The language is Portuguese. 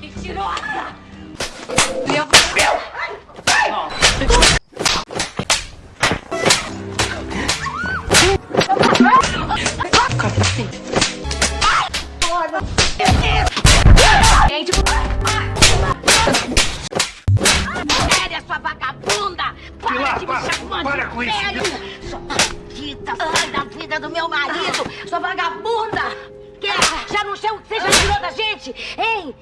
Mentirosa! Meu Gente, Séria, sua vagabunda! Para Pilar, de me para, chamar para de com isso. Vida do meu marido! Sua vagabunda! Quer? Já não sei o que você já tirou da gente, hein?